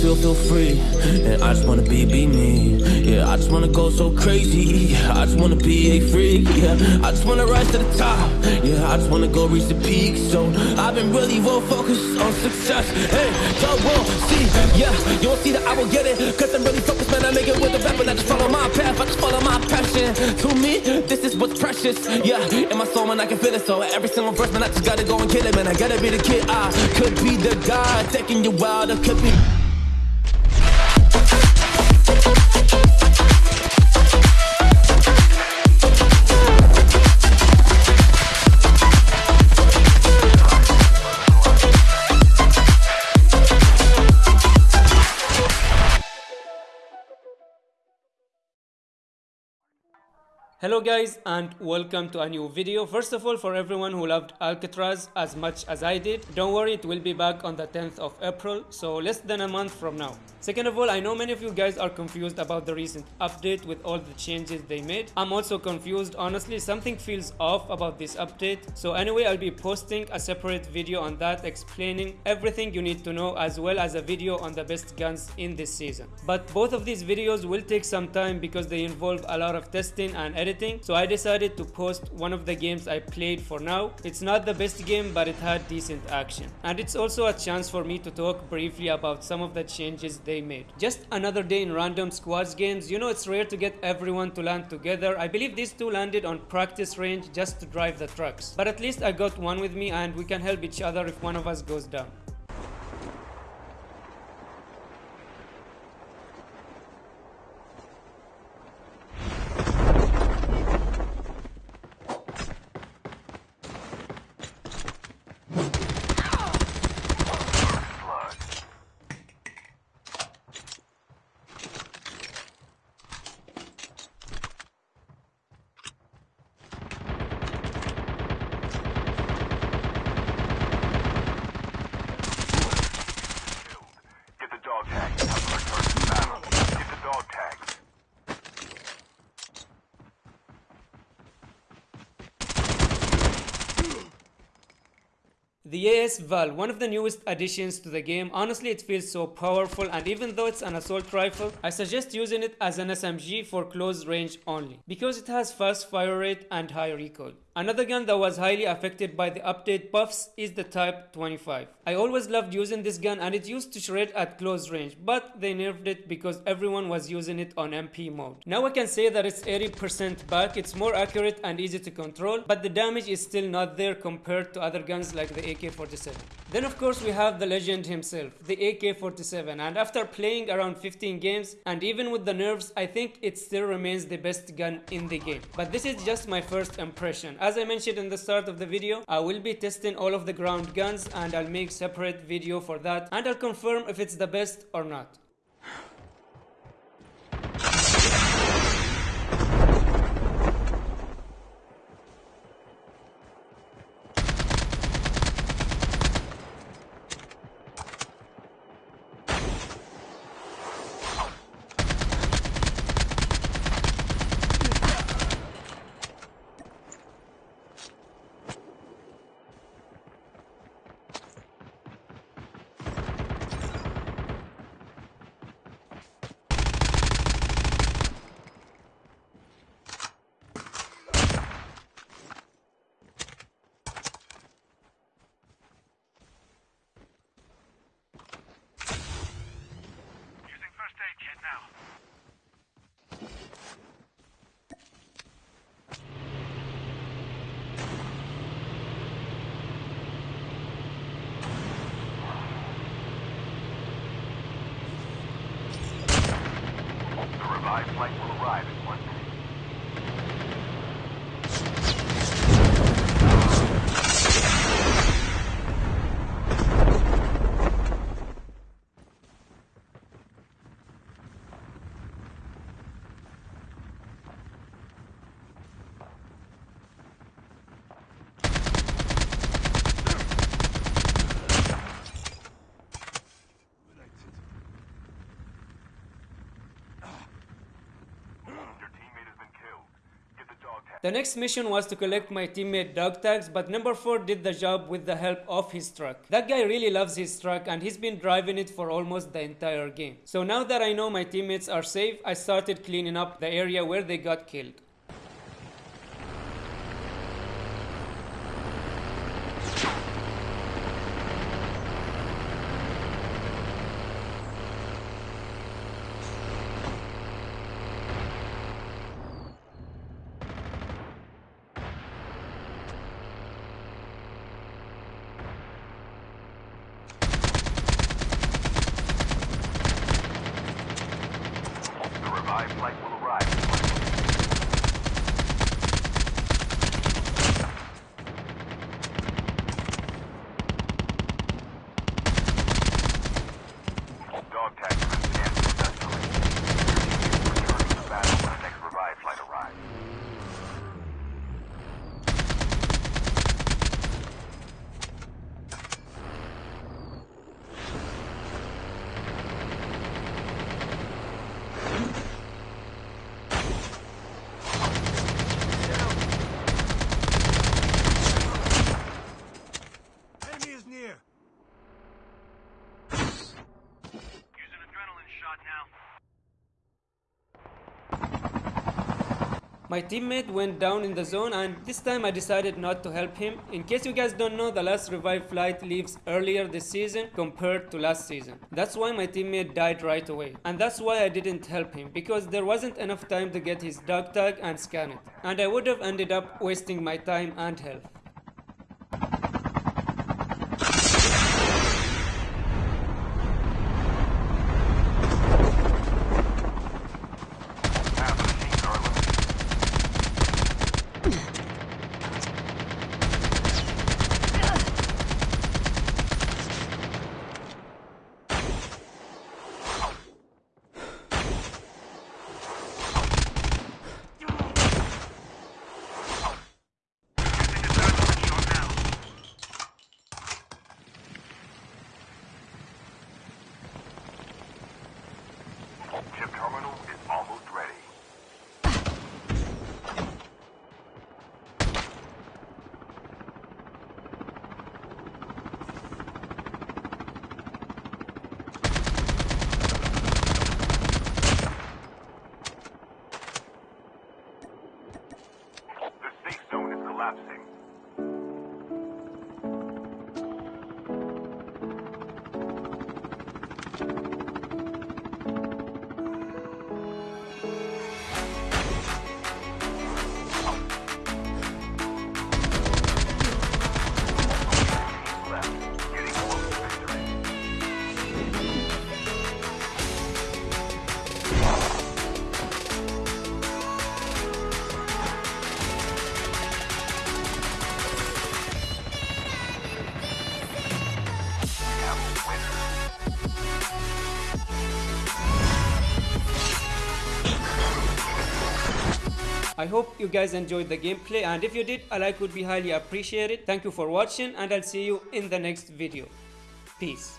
feel, feel free. And I just wanna be, be me. Yeah, I just wanna go so crazy. I just wanna be a freak. Yeah, I just wanna rise to the top. Yeah, I just wanna go reach the peak. So I've been really well focused on success. Hey, y'all will see. Yeah, you won't see that I will get it. Cause I'm really focused, man. I make it with the rap and I just follow my path. I just follow my passion. To me, this is what's precious. Yeah, in my soul, man, I can feel it. So every single verse, man, I just gotta go and kill it, man. I gotta be the kid. I could be the guy taking you wild. I could be. Hello guys and welcome to a new video. First of all for everyone who loved Alcatraz as much as I did, don't worry it will be back on the 10th of April, so less than a month from now. Second of all, I know many of you guys are confused about the recent update with all the changes they made. I'm also confused, honestly something feels off about this update. So anyway I'll be posting a separate video on that explaining everything you need to know as well as a video on the best guns in this season. But both of these videos will take some time because they involve a lot of testing and editing editing so I decided to post one of the games I played for now. It's not the best game but it had decent action and it's also a chance for me to talk briefly about some of the changes they made. Just another day in random squads games, you know it's rare to get everyone to land together. I believe these two landed on practice range just to drive the trucks. But at least I got one with me and we can help each other if one of us goes down. Get the dog tag. Time to return to battle. Get the dog tags. The AS Val, one of the newest additions to the game, honestly it feels so powerful and even though it's an assault rifle, I suggest using it as an SMG for close range only, because it has fast fire rate and high recoil. Another gun that was highly affected by the update buffs is the Type 25. I always loved using this gun and it used to shred at close range, but they nerfed it because everyone was using it on MP mode. Now I can say that it's 80% back, it's more accurate and easy to control, but the damage is still not there compared to other guns like the AK-47. Then of course we have the legend himself, the AK-47 and after playing around 15 games and even with the nerfs I think it still remains the best gun in the game. But this is just my first impression. As I mentioned in the start of the video, I will be testing all of the ground guns and I'll make separate video for that and I'll confirm if it's the best or not. Revived flight will arrive in one minute. The next mission was to collect my teammate dog tags, but number 4 did the job with the help of his truck. That guy really loves his truck and he's been driving it for almost the entire game. So now that I know my teammates are safe, I started cleaning up the area where they got killed. The revived flight will arrive. Dog tag has been scanned successfully. Return to the battle when the next revived flight arrives. Enemy is near. Use an adrenaline shot now. My teammate went down in the zone and this time I decided not to help him. In case you guys don't know, the last revive flight leaves earlier this season compared to last season. That's why my teammate died right away. And that's why I didn't help him because there wasn't enough time to get his dog tag and scan it. And I would have ended up wasting my time and health. I hope you guys enjoyed the gameplay and if you did, a like would be highly appreciated. Thank you for watching and I'll see you in the next video. Peace.